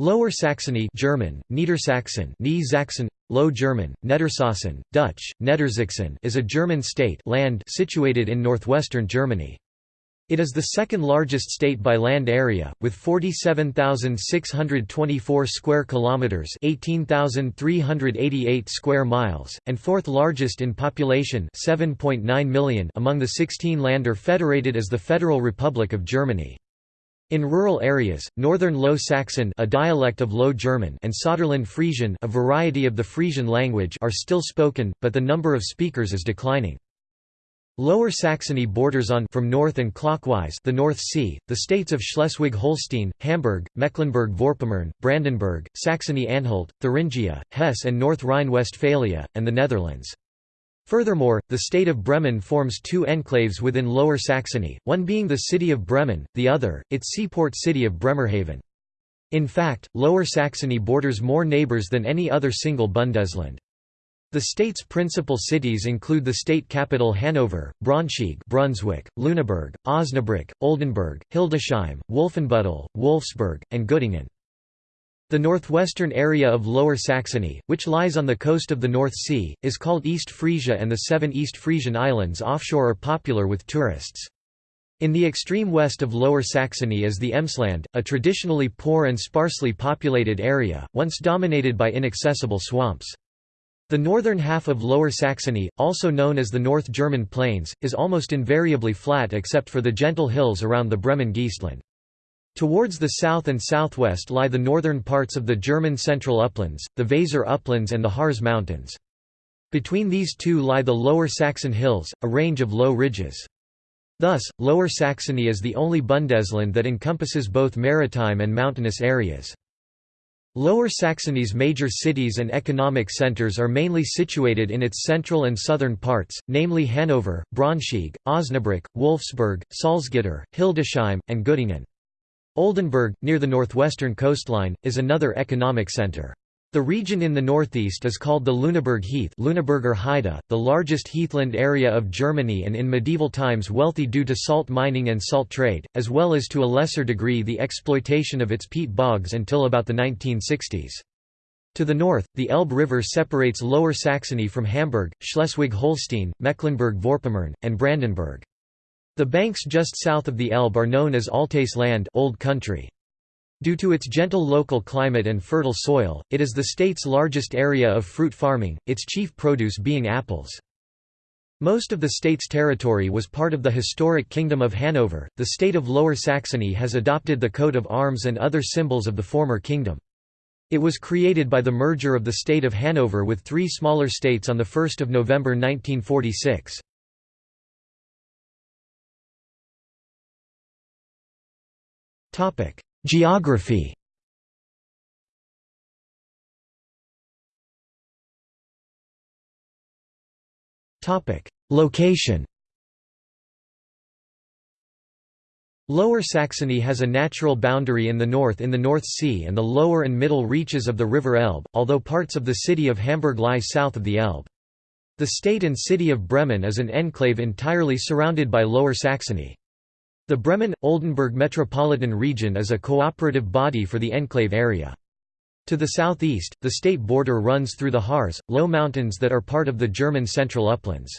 Lower Saxony German, Niedersachsen Niedersachsen, Low German, Niedersachsen, Dutch, Niedersachsen is a German state land situated in northwestern Germany. It is the second largest state by land area, with 47,624 square kilometers (18,388 square miles), and fourth largest in population (7.9 million) among the 16 Länder federated as the Federal Republic of Germany. In rural areas, Northern Low Saxon a dialect of Low German and Saterland Frisian a variety of the Frisian language are still spoken, but the number of speakers is declining. Lower Saxony borders on from north and clockwise the North Sea, the states of Schleswig-Holstein, Hamburg, Mecklenburg-Vorpommern, Brandenburg, Saxony-Anhalt, Thuringia, Hesse and North Rhine-Westphalia, and the Netherlands. Furthermore, the state of Bremen forms two enclaves within Lower Saxony, one being the city of Bremen, the other, its seaport city of Bremerhaven. In fact, Lower Saxony borders more neighbours than any other single Bundesland. The state's principal cities include the state capital Hanover, Braunschweig Brunswick, Lüneburg, Osnabrück, Oldenburg, Hildesheim, Wolfenbüttel, Wolfsburg, and Göttingen. The northwestern area of Lower Saxony, which lies on the coast of the North Sea, is called East Frisia and the seven East Frisian islands offshore are popular with tourists. In the extreme west of Lower Saxony is the Emsland, a traditionally poor and sparsely populated area, once dominated by inaccessible swamps. The northern half of Lower Saxony, also known as the North German Plains, is almost invariably flat except for the gentle hills around the Bremen Geestland. Towards the south and southwest lie the northern parts of the German Central Uplands, the Weser Uplands and the Harz Mountains. Between these two lie the Lower Saxon Hills, a range of low ridges. Thus, Lower Saxony is the only Bundesland that encompasses both maritime and mountainous areas. Lower Saxony's major cities and economic centers are mainly situated in its central and southern parts, namely Hanover, Braunschweig, Osnabrück, Wolfsburg, Salzgitter, Hildesheim, and Göttingen. Oldenburg, near the northwestern coastline, is another economic center. The region in the northeast is called the Lüneburg Heath Lüneburger Heide, the largest heathland area of Germany and in medieval times wealthy due to salt mining and salt trade, as well as to a lesser degree the exploitation of its peat bogs until about the 1960s. To the north, the Elbe River separates Lower Saxony from Hamburg, Schleswig-Holstein, Mecklenburg-Vorpommern, and Brandenburg. The banks just south of the Elbe are known as Altes Land Old Country. Due to its gentle local climate and fertile soil, it is the state's largest area of fruit farming, its chief produce being apples. Most of the state's territory was part of the historic Kingdom of Hanover. The state of Lower Saxony has adopted the coat of arms and other symbols of the former kingdom. It was created by the merger of the state of Hanover with three smaller states on 1 November 1946. Geography Topic: Location Lower Saxony has a natural boundary in the north in the North Sea and the lower and middle reaches of the River Elbe, although parts of the city of Hamburg lie south of the Elbe. The state and city of Bremen is an enclave entirely surrounded by Lower Saxony. The Bremen-Oldenburg Metropolitan Region is a cooperative body for the enclave area. To the southeast, the state border runs through the Harz, low mountains that are part of the German Central Uplands.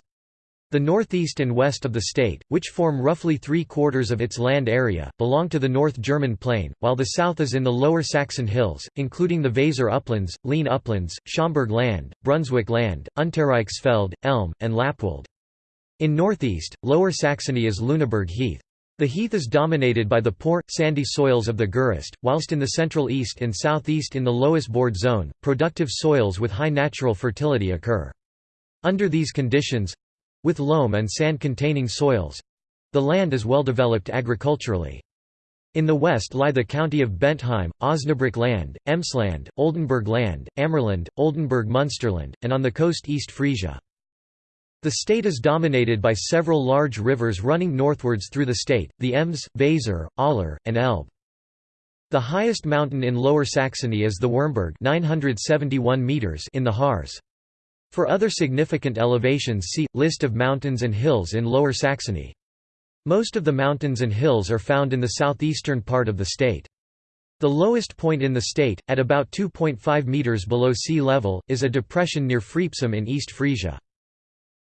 The northeast and west of the state, which form roughly three-quarters of its land area, belong to the North German Plain, while the south is in the Lower Saxon Hills, including the Weser Uplands, Leine Uplands, Schaumburg Land, Brunswick Land, Untereichsfeld, Elm, and Lappwald. In northeast, Lower Saxony is Lüneburg Heath. The heath is dominated by the poor, sandy soils of the Geest, whilst in the central east and southeast in the Loess-Bord zone, productive soils with high natural fertility occur. Under these conditions—with loam and sand-containing soils—the land is well developed agriculturally. In the west lie the county of Bentheim, Osnabrück Land, Emsland, Oldenburg Land, Ammerland, Oldenburg-Munsterland, and on the coast East Frisia. The state is dominated by several large rivers running northwards through the state, the Ems, Weser, Aller, and Elbe. The highest mountain in Lower Saxony is the Wurmberg 971 meters in the Harz. For other significant elevations see, List of mountains and hills in Lower Saxony. Most of the mountains and hills are found in the southeastern part of the state. The lowest point in the state, at about 2.5 metres below sea level, is a depression near Freepsum in East Frisia.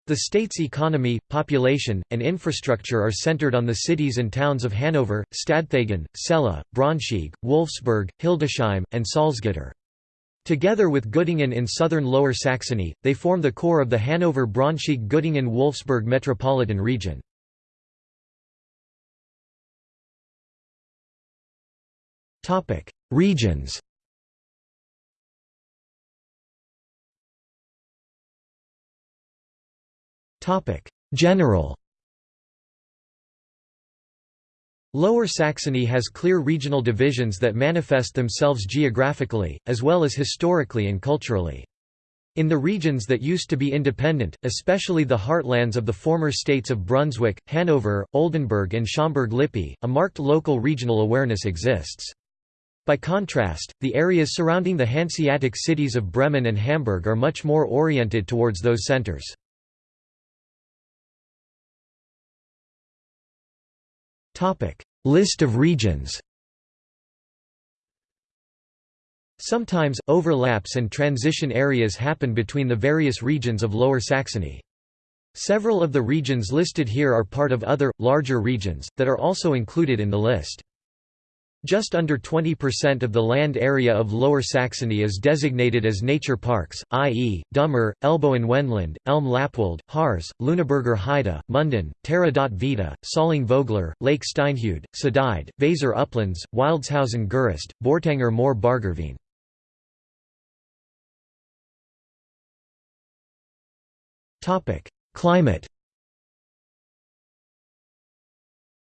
The state's economy, population, and infrastructure are centered on the cities and towns of Hanover, Stadthagen, Celle, Braunschweig, Wolfsburg, Hildesheim, and Salzgitter. Together with Göttingen in southern Lower Saxony, they form the core of the Hanover-Braunschweig-Göttingen-Wolfsburg metropolitan region. Regions General Lower Saxony has clear regional divisions that manifest themselves geographically, as well as historically and culturally. In the regions that used to be independent, especially the heartlands of the former states of Brunswick, Hanover, Oldenburg and Schaumburg-Lippe, a marked local regional awareness exists. By contrast, the areas surrounding the Hanseatic cities of Bremen and Hamburg are much more oriented towards those centers. List of regions Sometimes, overlaps and transition areas happen between the various regions of Lower Saxony. Several of the regions listed here are part of other, larger regions, that are also included in the list. Just under 20% of the land area of Lower Saxony is designated as nature parks, i.e., Dummer, Elbhöhen-Wendland, Elm-Lappwald, Harz, Lüneburger Heide, Munden, Terra dot Vita, Solling-Vogler, Lake Steinhude, Südheide, Weser Uplands, Wildeshausen Geest, Bourtanger Moor Bargerveen. Climate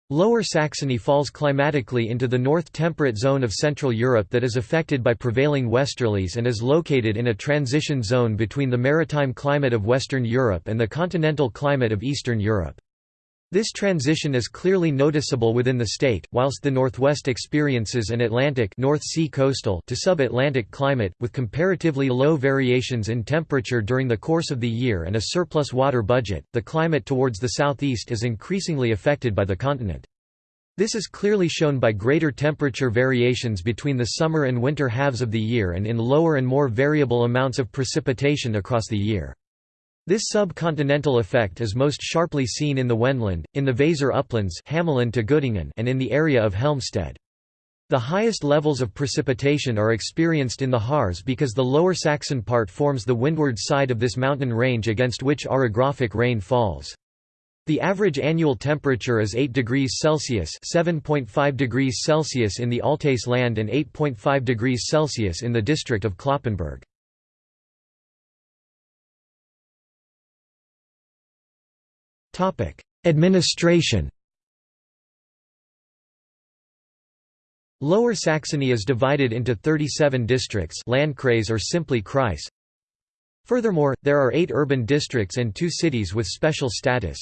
Lower Saxony falls climatically into the north temperate zone of Central Europe that is affected by prevailing westerlies and is located in a transition zone between the maritime climate of Western Europe and the continental climate of Eastern Europe. This transition is clearly noticeable within the state, whilst the northwest experiences an Atlantic North sea coastal to sub-Atlantic climate, with comparatively low variations in temperature during the course of the year and a surplus water budget, the climate towards the southeast is increasingly affected by the continent. This is clearly shown by greater temperature variations between the summer and winter halves of the year and in lower and more variable amounts of precipitation across the year. This subcontinental effect is most sharply seen in the Wendland, in the Weser uplands Hamelin to Göttingen and in the area of Helmstedt. The highest levels of precipitation are experienced in the Harz because the lower Saxon part forms the windward side of this mountain range against which orographic rain falls. The average annual temperature is 8 degrees Celsius (7.5 degrees Celsius in the Altes land and 8.5 degrees Celsius in the district of Cloppenburg. Administration Lower Saxony is divided into 37 districts Landkreis or simply Kreis. Furthermore, there are eight urban districts and two cities with special status.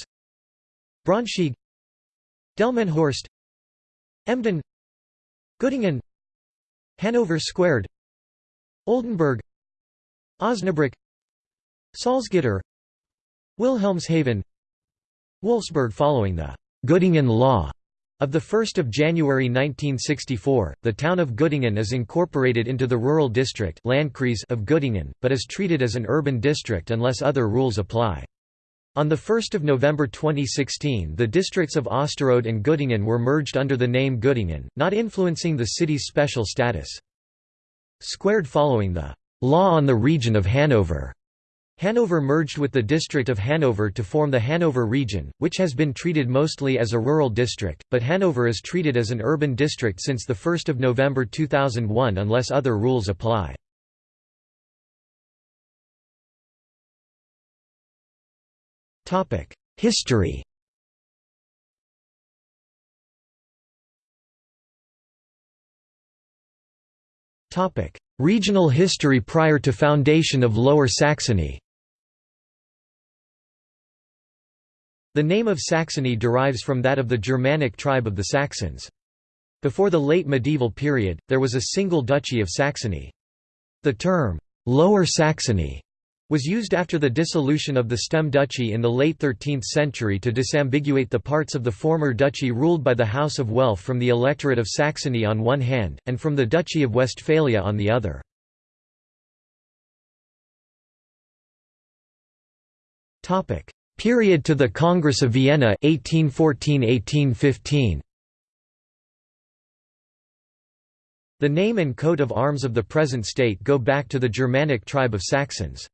Braunschweig Delmenhorst Emden Göttingen Hanover Squared Oldenburg Osnabrück Salzgitter Wilhelmshaven Wolfsburg following the Göttingen Law of 1 January 1964, the town of Göttingen is incorporated into the rural district Landkreis of Göttingen, but is treated as an urban district unless other rules apply. On 1 November 2016 the districts of Osterode and Göttingen were merged under the name Göttingen, not influencing the city's special status. Squared following the «Law on the Region of Hanover» Hanover merged with the district of Hanover to form the Hanover region, which has been treated mostly as a rural district, but Hanover is treated as an urban district since 1 November 2001 unless other rules apply. History Regional history prior to foundation of Lower Saxony The name of Saxony derives from that of the Germanic tribe of the Saxons. Before the late medieval period, there was a single duchy of Saxony. The term, Lower Saxony, was used after the dissolution of the Stem Duchy in the late 13th century to disambiguate the parts of the former duchy ruled by the House of Welf from the electorate of Saxony on one hand, and from the Duchy of Westphalia on the other. Period to the Congress of Vienna 1814–1815 The name and coat of arms of the present state go back to the Germanic tribe of Saxons.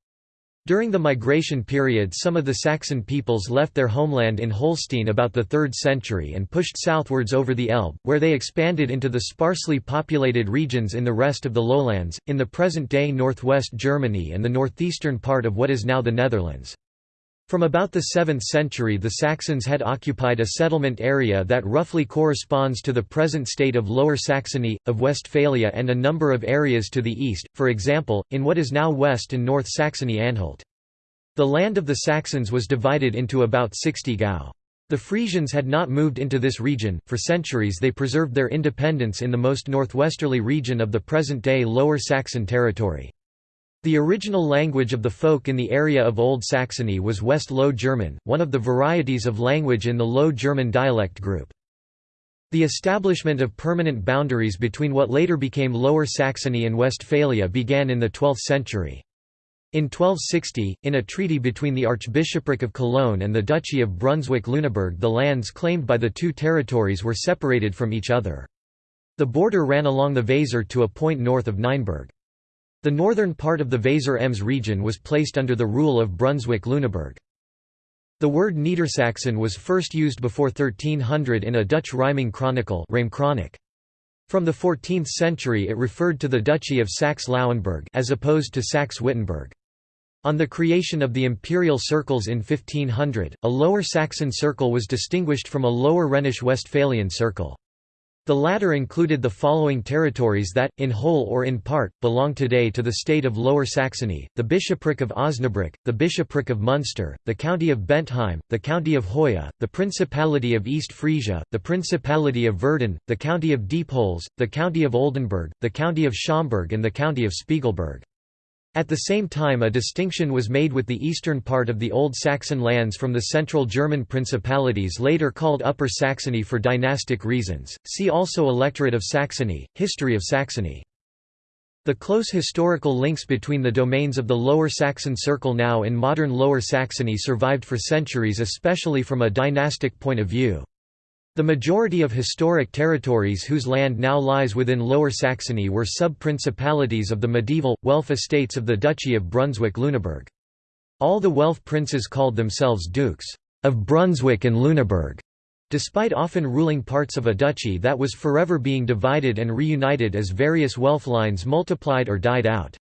During the migration period some of the Saxon peoples left their homeland in Holstein about the 3rd century and pushed southwards over the Elbe, where they expanded into the sparsely populated regions in the rest of the lowlands, in the present-day northwest Germany and the northeastern part of what is now the Netherlands. From about the 7th century the Saxons had occupied a settlement area that roughly corresponds to the present state of Lower Saxony, of Westphalia and a number of areas to the east, for example, in what is now West and North Saxony-Anhalt. The land of the Saxons was divided into about 60 gau. The Frisians had not moved into this region, for centuries they preserved their independence in the most northwesterly region of the present-day Lower Saxon territory. The original language of the folk in the area of Old Saxony was West Low German, one of the varieties of language in the Low German dialect group. The establishment of permanent boundaries between what later became Lower Saxony and Westphalia began in the 12th century. In 1260, in a treaty between the Archbishopric of Cologne and the Duchy of Brunswick-Lüneburg the lands claimed by the two territories were separated from each other. The border ran along the Weser to a point north of Nienburg. The northern part of the Weser Ems region was placed under the rule of Brunswick-Lüneburg. The word Niedersachsen was first used before 1300 in a Dutch rhyming chronicle From the 14th century it referred to the Duchy of Saxe-Lauenburg as opposed to Saxe-Wittenberg. On the creation of the imperial circles in 1500, a Lower Saxon circle was distinguished from a Lower Rhenish Westphalian circle. The latter included the following territories that, in whole or in part, belong today to the state of Lower Saxony, the bishopric of Osnabrück, the bishopric of Munster, the county of Bentheim, the county of Hoya, the principality of East Frisia, the principality of Verden, the county of Diepholz, the county of Oldenburg, the county of Schaumburg and the county of Spiegelberg. At the same time a distinction was made with the eastern part of the Old Saxon lands from the central German principalities later called Upper Saxony for dynastic reasons, see also Electorate of Saxony, History of Saxony. The close historical links between the domains of the Lower Saxon Circle now in modern Lower Saxony survived for centuries especially from a dynastic point of view. The majority of historic territories whose land now lies within Lower Saxony were sub-principalities of the medieval, Welf estates of the Duchy of Brunswick-Lüneburg. All the Welf princes called themselves dukes of Brunswick and Lüneburg, despite often ruling parts of a duchy that was forever being divided and reunited as various Welf lines multiplied or died out.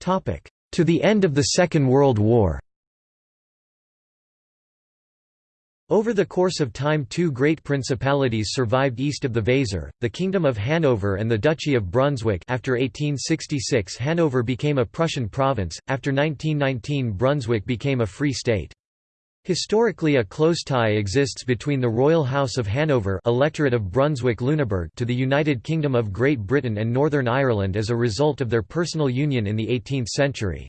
To the end of the Second World War Over the course of time two great principalities survived east of the Weser, the Kingdom of Hanover and the Duchy of Brunswick after 1866 Hanover became a Prussian province, after 1919 Brunswick became a free state. Historically a close tie exists between the Royal House of Hanover Electorate of Brunswick-Lüneburg to the United Kingdom of Great Britain and Northern Ireland as a result of their personal union in the 18th century.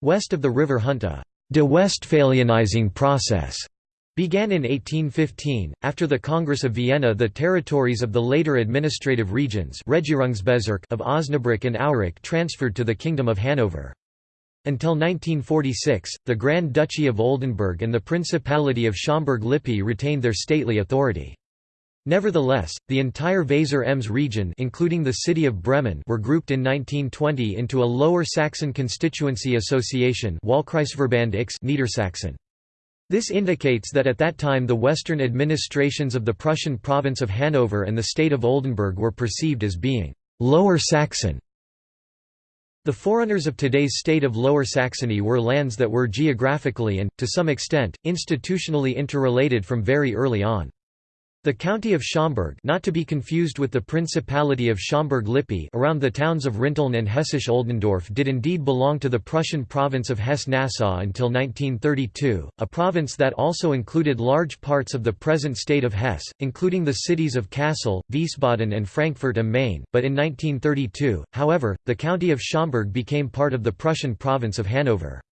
West of the River Hunte, de Westphalianizing process began in 1815. After the Congress of Vienna, the territories of the later administrative regions of Osnabrück and Aurich transferred to the Kingdom of Hanover. Until 1946, the Grand Duchy of Oldenburg and the Principality of Schaumburg-Lippe retained their stately authority. Nevertheless, the entire Weser Ems region including the city of Bremen were grouped in 1920 into a Lower Saxon Constituency Association Niedersachsen. This indicates that at that time the western administrations of the Prussian province of Hanover and the state of Oldenburg were perceived as being «Lower Saxon». The forerunners of today's state of Lower Saxony were lands that were geographically and, to some extent, institutionally interrelated from very early on. The county of Schaumburg not to be confused with the Principality of Schaumburg-Lippe around the towns of Rinteln and Hessisch-Oldendorf did indeed belong to the Prussian province of Hesse-Nassau until 1932, a province that also included large parts of the present state of Hesse, including the cities of Kassel, Wiesbaden and Frankfurt am Main, but in 1932, however, the county of Schaumburg became part of the Prussian province of Hanover.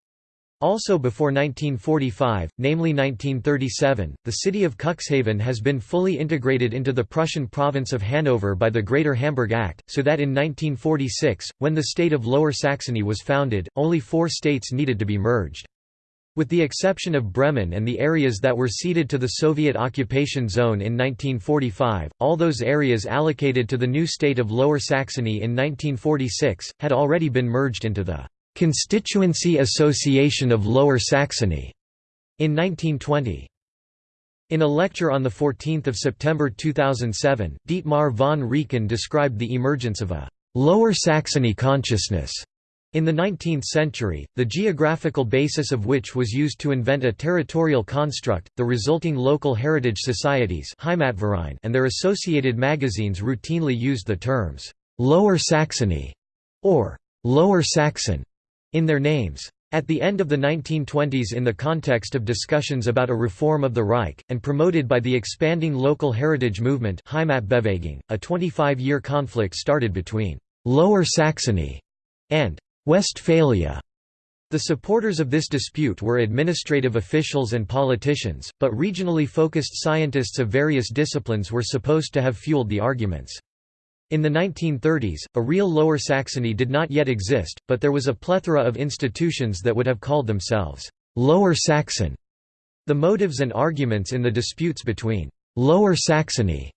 Also before 1945, namely 1937, the city of Cuxhaven has been fully integrated into the Prussian province of Hanover by the Greater Hamburg Act, so that in 1946, when the state of Lower Saxony was founded, only four states needed to be merged. With the exception of Bremen and the areas that were ceded to the Soviet occupation zone in 1945, all those areas allocated to the new state of Lower Saxony in 1946, had already been merged into the Constituency Association of Lower Saxony in 1920. In a lecture on 14 September 2007, Dietmar von Reeken described the emergence of a «Lower Saxony consciousness» in the 19th century, the geographical basis of which was used to invent a territorial construct, the resulting local heritage societies and their associated magazines routinely used the terms «Lower Saxony» or «Lower Saxon» in their names. At the end of the 1920s in the context of discussions about a reform of the Reich, and promoted by the expanding local heritage movement a 25-year conflict started between «Lower Saxony» and «Westphalia». The supporters of this dispute were administrative officials and politicians, but regionally focused scientists of various disciplines were supposed to have fueled the arguments. In the 1930s, a real Lower Saxony did not yet exist, but there was a plethora of institutions that would have called themselves Lower Saxon. The motives and arguments in the disputes between Lower Saxony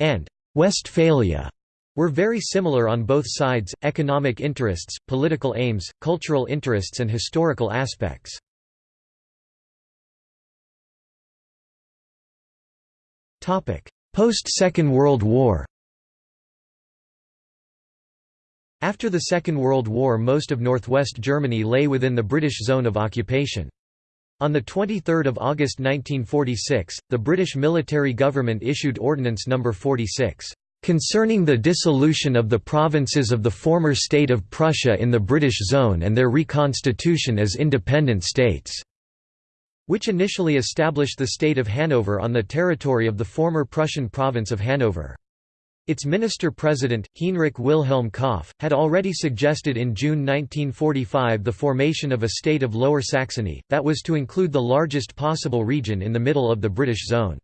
and Westphalia were very similar on both sides, economic interests, political aims, cultural interests and historical aspects. Post-Second World War After the Second World War most of northwest Germany lay within the British zone of occupation. On 23 August 1946, the British military government issued Ordinance No. 46, "...concerning the dissolution of the provinces of the former state of Prussia in the British zone and their reconstitution as independent states." which initially established the state of Hanover on the territory of the former Prussian province of Hanover. Its minister-president, Heinrich Wilhelm Kopf, had already suggested in June 1945 the formation of a state of Lower Saxony, that was to include the largest possible region in the middle of the British zone.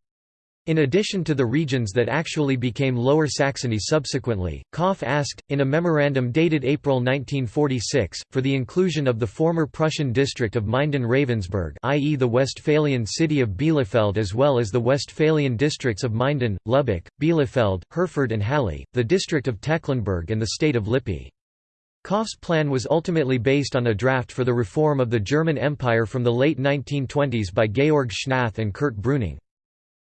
In addition to the regions that actually became Lower Saxony subsequently, Kopf asked, in a memorandum dated April 1946, for the inclusion of the former Prussian district of Minden-Ravensberg i.e. the Westphalian city of Bielefeld as well as the Westphalian districts of Minden, Lübbecke, Bielefeld, Herford and Halle, the district of Tecklenburg and the state of Lippe. Kopf's plan was ultimately based on a draft for the reform of the German Empire from the late 1920s by Georg Schnath and Kurt Brüning.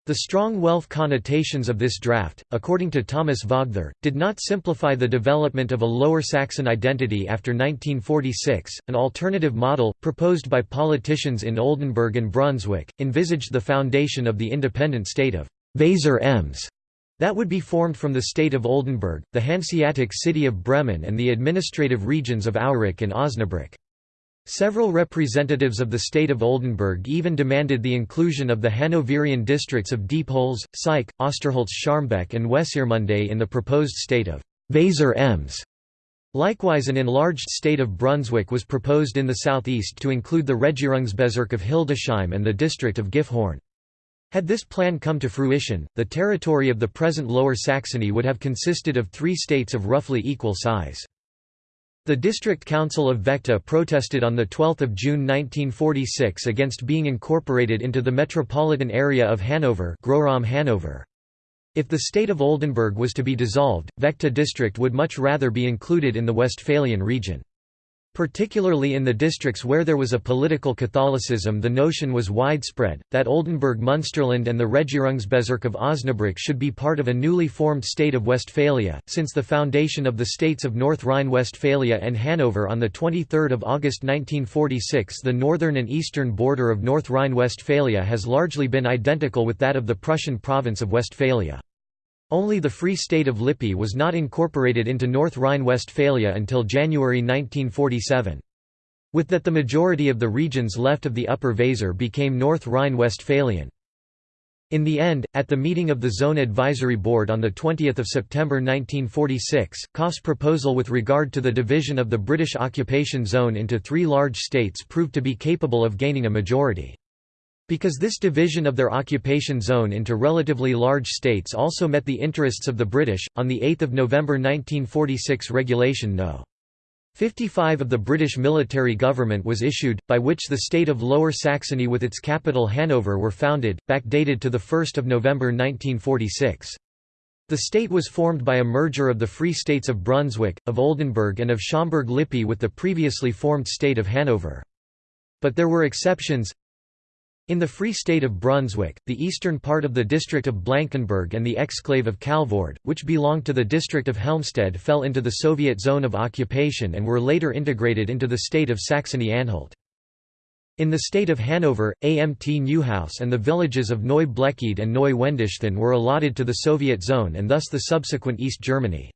The strong Welf connotations of this draft, according to Thomas Vogtherr, did not simplify the development of a Lower Saxon identity after 1946. An alternative model, proposed by politicians in Oldenburg and Brunswick, envisaged the foundation of the independent state of Weser Ems that would be formed from the state of Oldenburg, the Hanseatic city of Bremen and the administrative regions of Aurich and Osnabrück. Several representatives of the state of Oldenburg even demanded the inclusion of the Hanoverian districts of Diepholz, Syke, Osterholz-Scharmbeck and Wesermunde in the proposed state of Weser Ems. Likewise an enlarged state of Brunswick was proposed in the southeast to include the Regierungsbezirk of Hildesheim and the district of Gifhorn. Had this plan come to fruition, the territory of the present Lower Saxony would have consisted of three states of roughly equal size. The District Council of Vechta protested on 12 June 1946 against being incorporated into the metropolitan area of Hanover Hanover. If the state of Oldenburg was to be dissolved, Vechta district would much rather be included in the Westphalian region. Particularly in the districts where there was a political Catholicism the notion was widespread, that Oldenburg Munsterland and the Regierungsbezirk of Osnabrück should be part of a newly formed state of Westphalia, since the foundation of the states of North Rhine-Westphalia and Hanover on 23 August 1946 the northern and eastern border of North Rhine-Westphalia has largely been identical with that of the Prussian province of Westphalia. Only the Free State of Lippe was not incorporated into North Rhine-Westphalia until January 1947. With that the majority of the regions left of the Upper Weser became North Rhine-Westphalian. In the end, at the meeting of the Zone Advisory Board on 20 September 1946, Kopf's proposal with regard to the division of the British occupation zone into three large states proved to be capable of gaining a majority. Because this division of their occupation zone into relatively large states also met the interests of the British, on 8 November 1946 Regulation No. 55 of the British military government was issued, by which the state of Lower Saxony with its capital Hanover were founded, backdated to 1 November 1946. The state was formed by a merger of the Free States of Brunswick, of Oldenburg and of Schaumburg-Lippe with the previously formed state of Hanover. But there were exceptions, in the Free State of Brunswick, the eastern part of the district of Blankenburg and the exclave of Calvord, which belonged to the district of Helmstedt fell into the Soviet zone of occupation and were later integrated into the state of Saxony-Anhalt. In the state of Hanover, Amt Neuhaus and the villages of Neu Bleckede and Neu Wendischthon were allotted to the Soviet zone and thus the subsequent East Germany.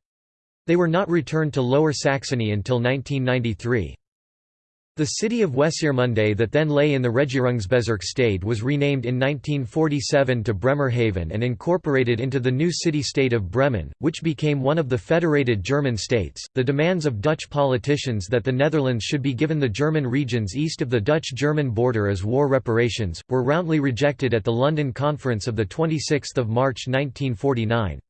They were not returned to Lower Saxony until 1993. The city of Wesermunde that then lay in the Regierungsbezirk Stade was renamed in 1947 to Bremerhaven and incorporated into the new city-state of Bremen, which became one of the federated German states. The demands of Dutch politicians that the Netherlands should be given the German regions east of the Dutch-German border as war reparations, were roundly rejected at the London Conference of 26 March 1949.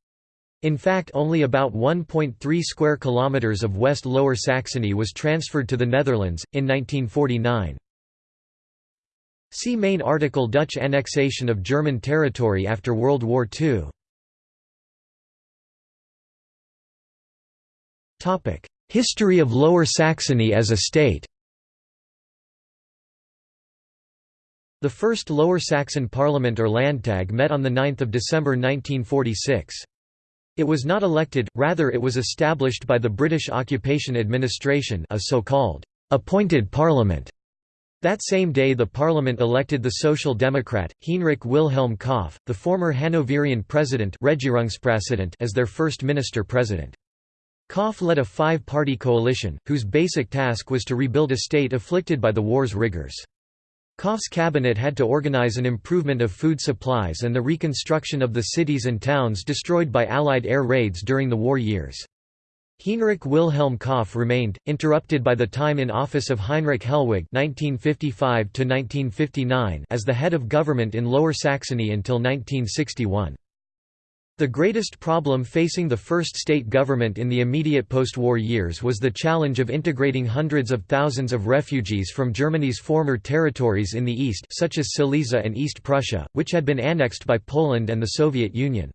In fact only about 1.3 square kilometers of West Lower Saxony was transferred to the Netherlands, in 1949. See main article Dutch annexation of German territory after World War II. History of Lower Saxony as a state The first Lower Saxon Parliament or Landtag met on 9 December 1946. It was not elected, rather it was established by the British Occupation Administration a so-called appointed parliament. That same day the parliament elected the Social Democrat, Heinrich Wilhelm Kopf, the former Hanoverian president as their first minister-president. Kopf led a five-party coalition, whose basic task was to rebuild a state afflicted by the war's rigors. Kopf's cabinet had to organize an improvement of food supplies and the reconstruction of the cities and towns destroyed by Allied air raids during the war years. Heinrich Wilhelm Kopf remained, interrupted by the time in office of Heinrich Hellwege (1955–1959) as the head of government in Lower Saxony until 1961. The greatest problem facing the first state government in the immediate post-war years was the challenge of integrating hundreds of thousands of refugees from Germany's former territories in the east such as Silesia and East Prussia, which had been annexed by Poland and the Soviet Union.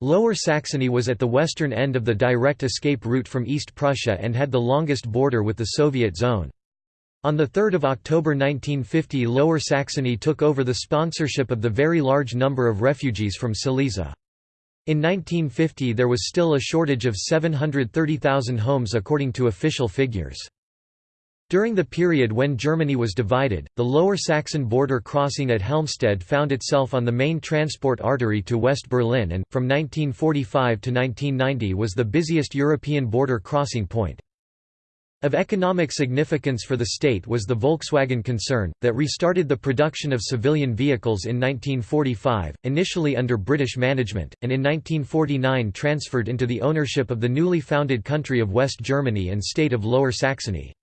Lower Saxony was at the western end of the direct escape route from East Prussia and had the longest border with the Soviet zone. On 3 October 1950 Lower Saxony took over the sponsorship of the very large number of refugees from Silesia. In 1950 there was still a shortage of 730,000 homes according to official figures. During the period when Germany was divided, the Lower Saxon border crossing at Helmstedt found itself on the main transport artery to West Berlin and, from 1945 to 1990 was the busiest European border crossing point. Of economic significance for the state was the Volkswagen concern, that restarted the production of civilian vehicles in 1945, initially under British management, and in 1949 transferred into the ownership of the newly founded country of West Germany and state of Lower Saxony.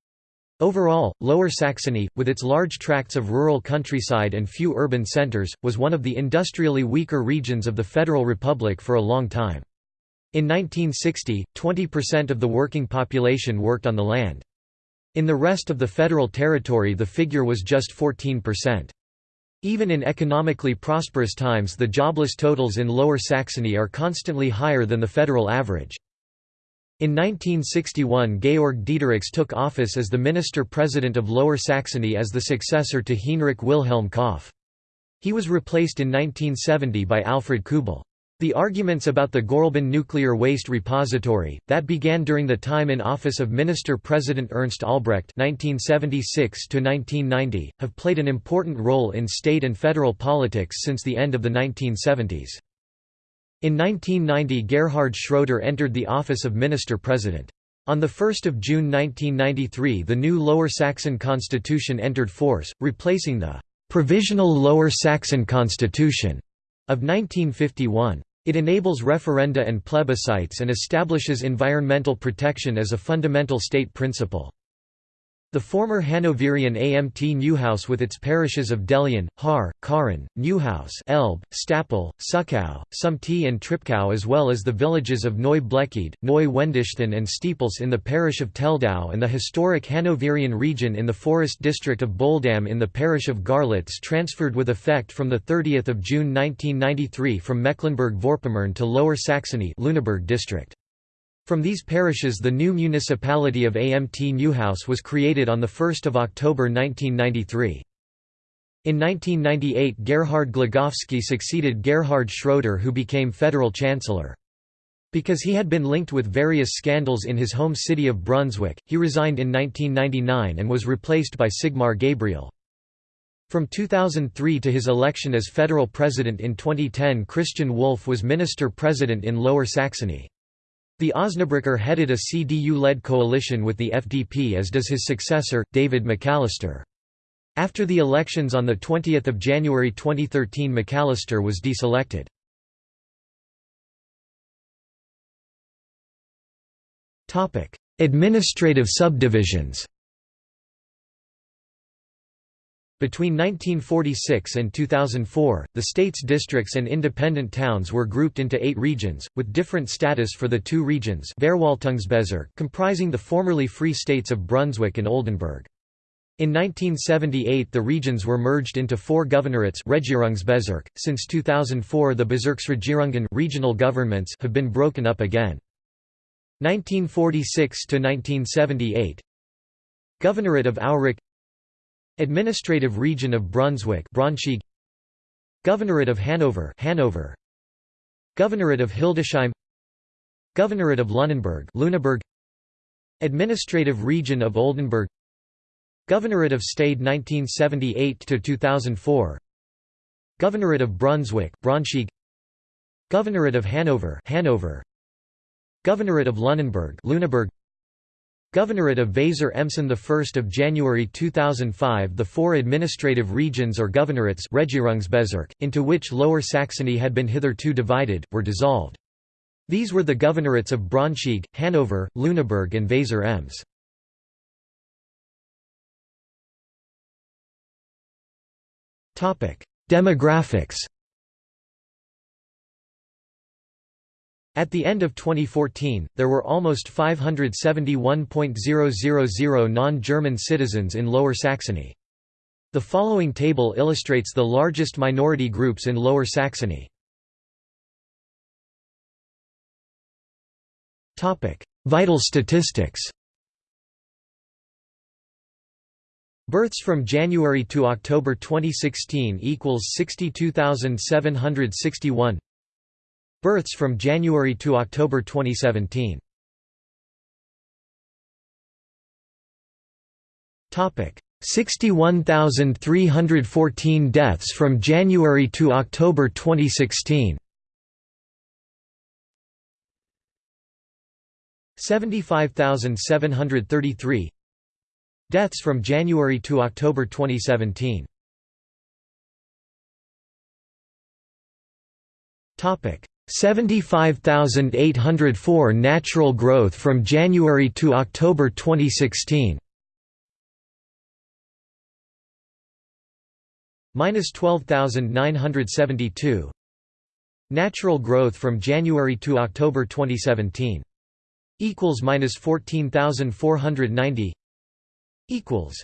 Overall, Lower Saxony, with its large tracts of rural countryside and few urban centres, was one of the industrially weaker regions of the Federal Republic for a long time. In 1960, 20% of the working population worked on the land. In the rest of the federal territory the figure was just 14%. Even in economically prosperous times the jobless totals in Lower Saxony are constantly higher than the federal average. In 1961 Georg Diederichs took office as the minister-president of Lower Saxony as the successor to Heinrich Wilhelm Kopf. He was replaced in 1970 by Alfred Kubel. The arguments about the Gorleben nuclear waste repository, that began during the time in office of Minister-President Ernst Albrecht 1976 have played an important role in state and federal politics since the end of the 1970s. In 1990 Gerhard Schroeder entered the office of Minister-President. On 1 June 1993 the new Lower Saxon Constitution entered force, replacing the «Provisional Lower Saxon Constitution» of 1951. It enables referenda and plebiscites and establishes environmental protection as a fundamental state principle. The former Hanoverian Amt Neuhaus with its parishes of Dellien, Har, Karin, Neuhaus Elbe, Stapel, Suckau, Sumte and Treptow as well as the villages of Neu Bleckede, Neu Wendischthon and Steeples in the parish of Teldau and the historic Hanoverian region in the forest district of Bohldamm in the parish of Garlitz transferred with effect from 30 June 1993 from Mecklenburg-Vorpommern to Lower Saxony Lüneburg district. From these parishes the new municipality of Amt Neuhaus was created on 1 October 1993. In 1998 Gerhard Glogowski succeeded Gerhard Schroeder who became federal chancellor. Because he had been linked with various scandals in his home city of Brunswick, he resigned in 1999 and was replaced by Sigmar Gabriel. From 2003 to his election as federal president in 2010 Christian Wolff was minister-president in Lower Saxony. The Osnabrücker headed a CDU-led coalition with the FDP as does his successor, David McAllister. After the elections on 20 January 2013 McAllister was deselected. Administrative subdivisions Between 1946 and 2004, the state's districts and independent towns were grouped into eight regions, with different status for the two regions comprising the formerly free states of Brunswick and Oldenburg. In 1978 the regions were merged into four governorates Regierungsbezirk. .Since 2004 the Bezirksregierungen regional governments have been broken up again. 1946 to 1978 Governorate of Aurich Administrative region of Brunswick Braunschweig Governorate of Hanover Hanover. Governorate of Hildesheim. Governorate of Lunenburg Lüneburg Administrative region of Oldenburg. Governorate of Stade 1978 to 2004 Governorate of Brunswick Braunschweig Governorate of Hanover Hanover. Governorate of Lunenburg Lüneburg Governorate of Weser Emson 1 January 2005 The four administrative regions or governorates into which Lower Saxony had been hitherto divided, were dissolved. These were the governorates of Braunschweig, Hanover, Lüneburg and Weser Ems. Demographics At the end of 2014, there were almost 571.000 non-German citizens in Lower Saxony. The following table illustrates the largest minority groups in Lower Saxony. Vital statistics Births from January to October 2016 equals 62,761 Births from January to October 2017. Topic: 61,314 deaths from January to October 2016. 75,733 Deaths from January to October 2017. Topic: 75,804 natural growth from January to October 2016 minus 12,972 natural growth from January to October 2017 equals minus 14,490 equals.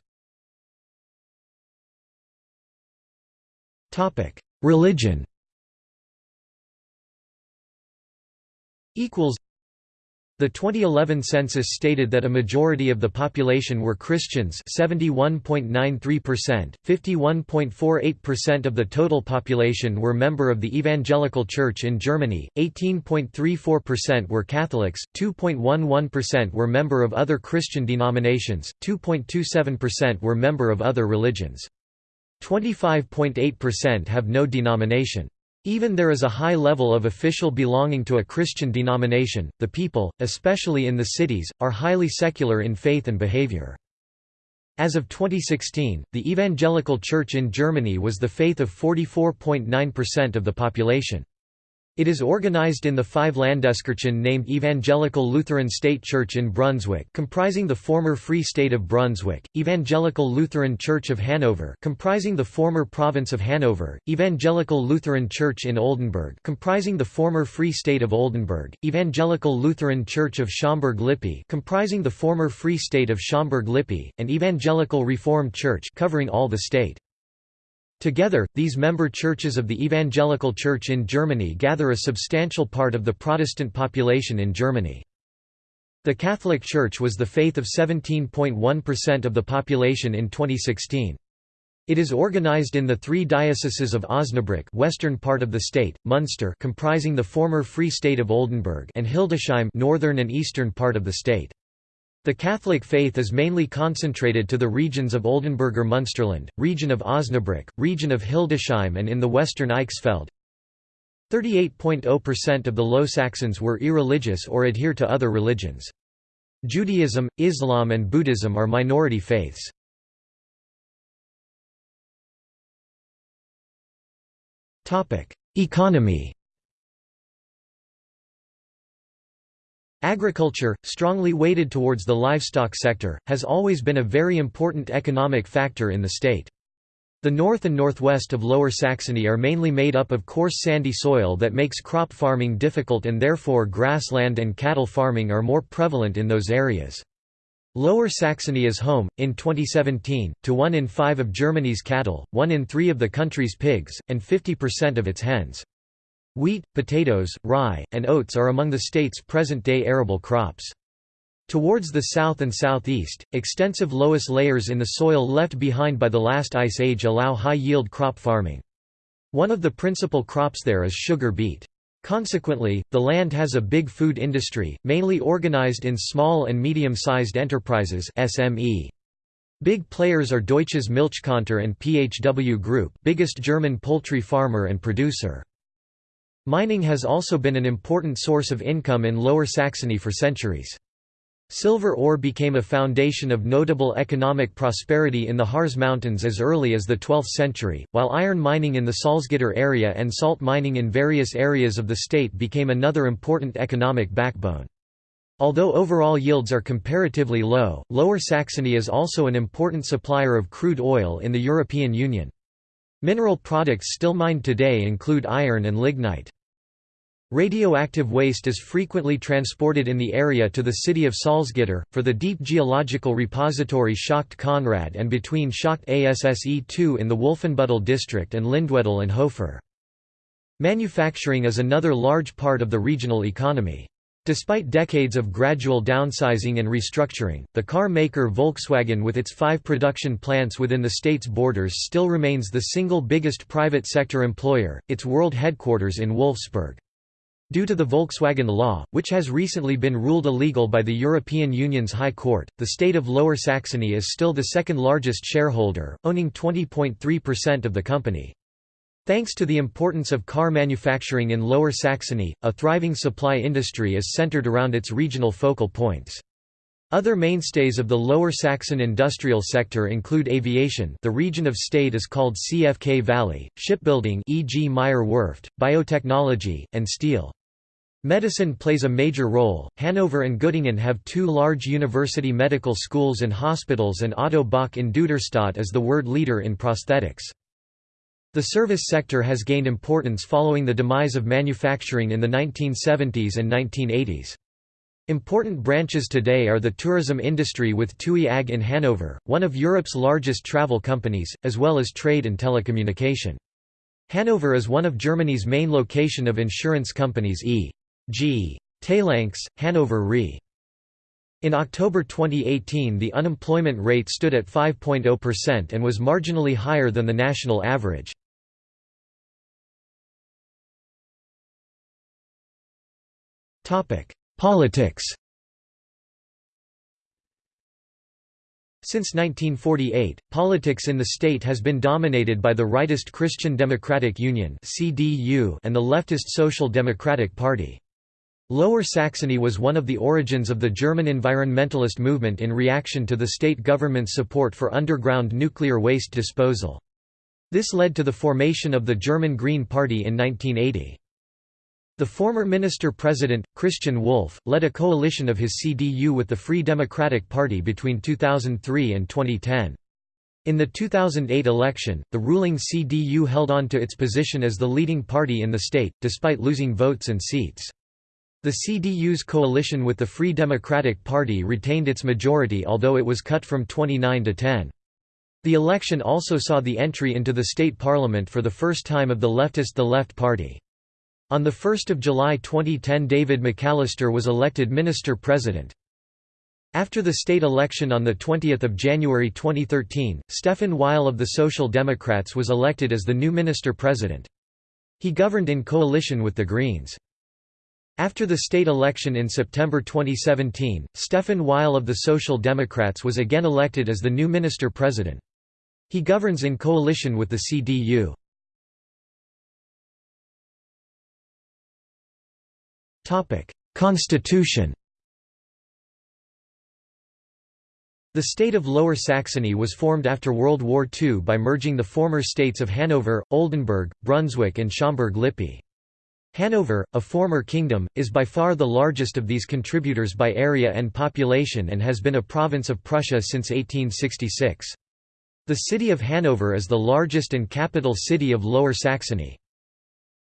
Topic. Religion equals The 2011 census stated that a majority of the population were Christians 71.93%, 51.48% of the total population were member of the Evangelical Church in Germany, 18.34% were Catholics, 2.11% were member of other Christian denominations, 2.27% were member of other religions. 25.8% have no denomination. Even there is a high level of official belonging to a Christian denomination, the people, especially in the cities, are highly secular in faith and behavior. As of 2016, the Evangelical Church in Germany was the faith of 44.9% of the population. It is organized in the five Landeskirchen named Evangelical Lutheran State Church in Brunswick comprising the former Free State of Brunswick, Evangelical Lutheran Church of Hanover comprising the former Province of Hanover, Evangelical Lutheran Church in Oldenburg comprising the former Free State of Oldenburg, Evangelical Lutheran Church of Schaumburg-Lippe comprising the former Free State of Schaumburg-Lippe, and Evangelical Reformed Church covering all the state. Together, these member churches of the Evangelical Church in Germany gather a substantial part of the Protestant population in Germany. The Catholic Church was the faith of 17.1% of the population in 2016. It is organized in the three dioceses of Osnabrück western part of the state, Munster comprising the former Free State of Oldenburg and Hildesheim northern and eastern part of the state. The Catholic faith is mainly concentrated to the regions of Oldenburger Munsterland, region of Osnabrück, region of Hildesheim and in the western Eichsfeld. 38.0% of the Low Saxons were irreligious or adhere to other religions. Judaism, Islam and Buddhism are minority faiths. Economy Agriculture, strongly weighted towards the livestock sector, has always been a very important economic factor in the state. The north and northwest of Lower Saxony are mainly made up of coarse sandy soil that makes crop farming difficult and therefore grassland and cattle farming are more prevalent in those areas. Lower Saxony is home, in 2017, to one in five of Germany's cattle, one in three of the country's pigs, and 50% of its hens. Wheat, potatoes, rye, and oats are among the state's present-day arable crops. Towards the south and southeast, extensive loess layers in the soil left behind by the last ice age allow high-yield crop farming. One of the principal crops there is sugar beet. Consequently, the land has a big food industry, mainly organized in small and medium-sized enterprises SME. Big players are Deutsches Milchkontor and PHW Group biggest German poultry farmer and producer. Mining has also been an important source of income in Lower Saxony for centuries. Silver ore became a foundation of notable economic prosperity in the Harz Mountains as early as the 12th century, while iron mining in the Salzgitter area and salt mining in various areas of the state became another important economic backbone. Although overall yields are comparatively low, Lower Saxony is also an important supplier of crude oil in the European Union. Mineral products still mined today include iron and lignite. Radioactive waste is frequently transported in the area to the city of Salzgitter, for the deep geological repository Schacht Konrad and between Schacht ASSE-2 in the Wolfenbüttel district and Lindwedel and Hofer. Manufacturing is another large part of the regional economy. Despite decades of gradual downsizing and restructuring, the car maker Volkswagen with its five production plants within the state's borders still remains the single biggest private sector employer, its world headquarters in Wolfsburg. Due to the Volkswagen law, which has recently been ruled illegal by the European Union's High Court, the state of Lower Saxony is still the second largest shareholder, owning 20.3% of the company. Thanks to the importance of car manufacturing in Lower Saxony, a thriving supply industry is centered around its regional focal points. Other mainstays of the Lower Saxon industrial sector include aviation the region of state is called CFK Valley, shipbuilding e.g. Meyer Werft, biotechnology, and steel. Medicine plays a major role. Hanover and Göttingen have two large university medical schools and hospitals, and Otto Bock in Duderstadt is the world leader in prosthetics. The service sector has gained importance following the demise of manufacturing in the 1970s and 1980s. Important branches today are the tourism industry with TUI AG in Hanover, one of Europe's largest travel companies, as well as trade and telecommunication. Hanover is one of Germany's main location of insurance companies e. G. Talanx, Hanover Re. In October 2018 the unemployment rate stood at 5.0% and was marginally higher than the national average. Politics Since 1948, politics in the state has been dominated by the rightist Christian Democratic Union and the leftist Social Democratic Party. Lower Saxony was one of the origins of the German environmentalist movement in reaction to the state government's support for underground nuclear waste disposal. This led to the formation of the German Green Party in 1980. The former minister-president, Christian Wulff, led a coalition of his CDU with the Free Democratic Party between 2003 and 2010. In the 2008 election, the ruling CDU held on to its position as the leading party in the state, despite losing votes and seats. The CDU's coalition with the Free Democratic Party retained its majority although it was cut from 29 to 10. The election also saw the entry into the state parliament for the first time of the leftist The Left Party. On 1 July 2010 David McAllister was elected minister-president. After the state election on 20 January 2013, Stephan Weil of the Social Democrats was elected as the new minister-president. He governed in coalition with the Greens. After the state election in September 2017, Stephan Weil of the Social Democrats was again elected as the new minister-president. He governs in coalition with the CDU. Constitution The state of Lower Saxony was formed after World War II by merging the former states of Hanover, Oldenburg, Brunswick and Schaumburg-Lippe. Hanover, a former kingdom, is by far the largest of these contributors by area and population and has been a province of Prussia since 1866. The city of Hanover is the largest and capital city of Lower Saxony.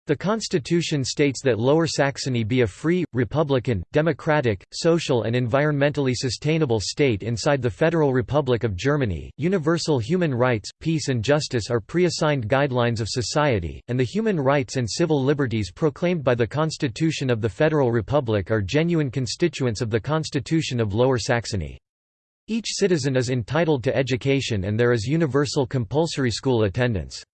The constitution states that Lower Saxony be a free, republican, democratic, social and environmentally sustainable state inside the Federal Republic of Germany. Universal human rights, peace and justice are pre-assigned guidelines of society, and the human rights and civil liberties proclaimed by the Constitution of the Federal Republic are genuine constituents of the Constitution of Lower Saxony. Each citizen is entitled to education and there is universal compulsory school attendance.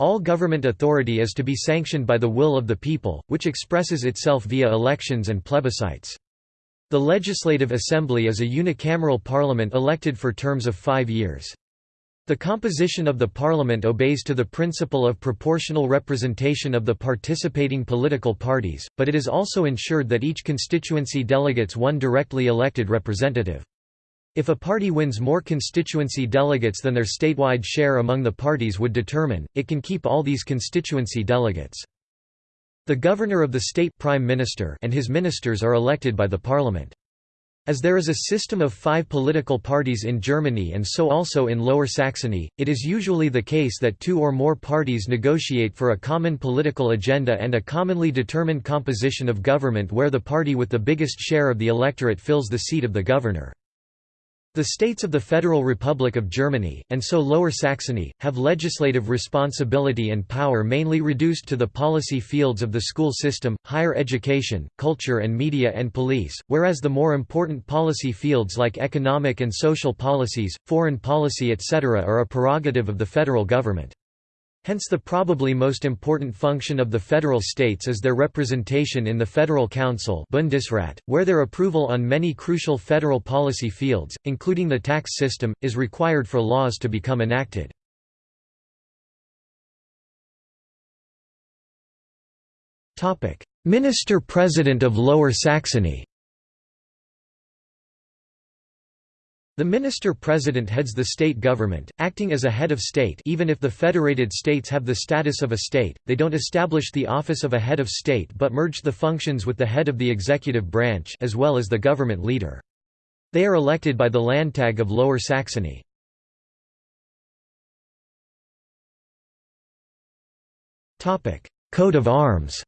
All government authority is to be sanctioned by the will of the people, which expresses itself via elections and plebiscites. The Legislative Assembly is a unicameral parliament elected for terms of five years. The composition of the parliament obeys to the principle of proportional representation of the participating political parties, but it is also ensured that each constituency delegates one directly elected representative. If a party wins more constituency delegates than their statewide share among the parties would determine, it can keep all these constituency delegates. The governor of the state prime minister and his ministers are elected by the parliament. As there is a system of five political parties in Germany and so also in Lower Saxony, it is usually the case that two or more parties negotiate for a common political agenda and a commonly determined composition of government where the party with the biggest share of the electorate fills the seat of the governor. The states of the Federal Republic of Germany, and so Lower Saxony, have legislative responsibility and power mainly reduced to the policy fields of the school system, higher education, culture and media and police, whereas the more important policy fields like economic and social policies, foreign policy etc. are a prerogative of the federal government. Hence the probably most important function of the federal states is their representation in the Federal Council Bundesrat, where their approval on many crucial federal policy fields, including the tax system, is required for laws to become enacted. Minister-President of Lower Saxony The minister-president heads the state government, acting as a head of state even if the federated states have the status of a state, they don't establish the office of a head of state but merge the functions with the head of the executive branch as well as the government leader. They are elected by the Landtag of Lower Saxony. Coat of arms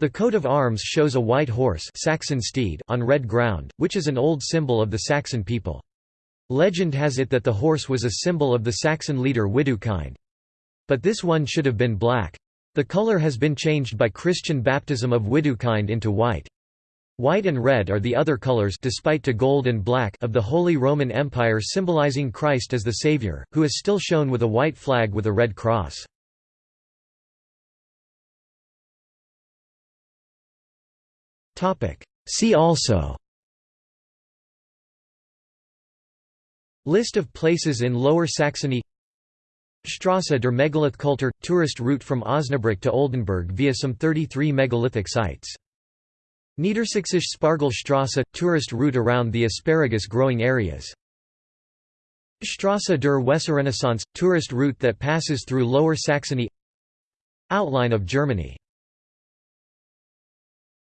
The coat of arms shows a white horse Saxon steed on red ground, which is an old symbol of the Saxon people. Legend has it that the horse was a symbol of the Saxon leader Widukind. But this one should have been black. The color has been changed by Christian baptism of Widukind into white. White and red are the other colors despite to gold and black of the Holy Roman Empire symbolizing Christ as the Savior, who is still shown with a white flag with a red cross. See also. List of places in Lower Saxony. Strasse der Megalithkultur – tourist route from Osnabrück to Oldenburg via some 33 megalithic sites. Niedersächsische Spargelstraße – tourist route around the asparagus growing areas. Strasse der Weserrenaissance – tourist route that passes through Lower Saxony. Outline of Germany